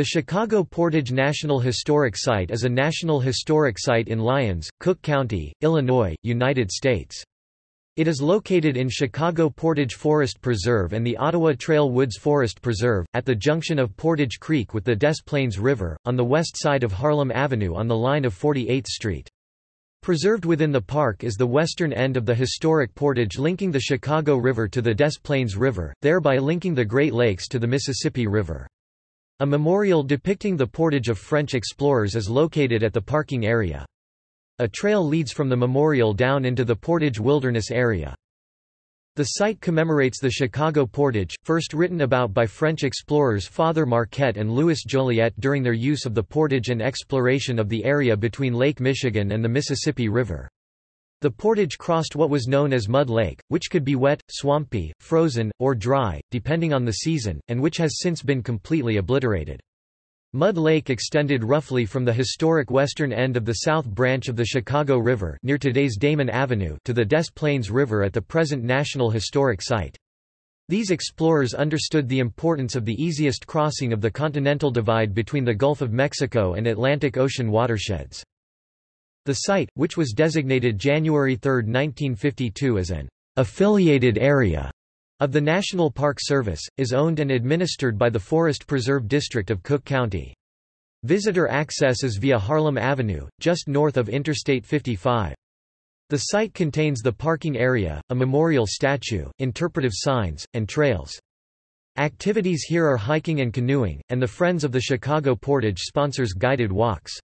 The Chicago Portage National Historic Site is a National Historic Site in Lyons, Cook County, Illinois, United States. It is located in Chicago Portage Forest Preserve and the Ottawa Trail Woods Forest Preserve, at the junction of Portage Creek with the Des Plaines River, on the west side of Harlem Avenue on the line of 48th Street. Preserved within the park is the western end of the historic portage linking the Chicago River to the Des Plaines River, thereby linking the Great Lakes to the Mississippi River. A memorial depicting the portage of French explorers is located at the parking area. A trail leads from the memorial down into the Portage Wilderness area. The site commemorates the Chicago Portage, first written about by French explorers Father Marquette and Louis Joliet during their use of the portage and exploration of the area between Lake Michigan and the Mississippi River. The portage crossed what was known as Mud Lake, which could be wet, swampy, frozen, or dry, depending on the season, and which has since been completely obliterated. Mud Lake extended roughly from the historic western end of the South Branch of the Chicago River near today's Damen Avenue to the Des Plaines River at the present National Historic Site. These explorers understood the importance of the easiest crossing of the continental divide between the Gulf of Mexico and Atlantic Ocean watersheds. The site, which was designated January 3, 1952 as an affiliated area of the National Park Service, is owned and administered by the Forest Preserve District of Cook County. Visitor access is via Harlem Avenue, just north of Interstate 55. The site contains the parking area, a memorial statue, interpretive signs, and trails. Activities here are hiking and canoeing, and the Friends of the Chicago Portage sponsors guided walks.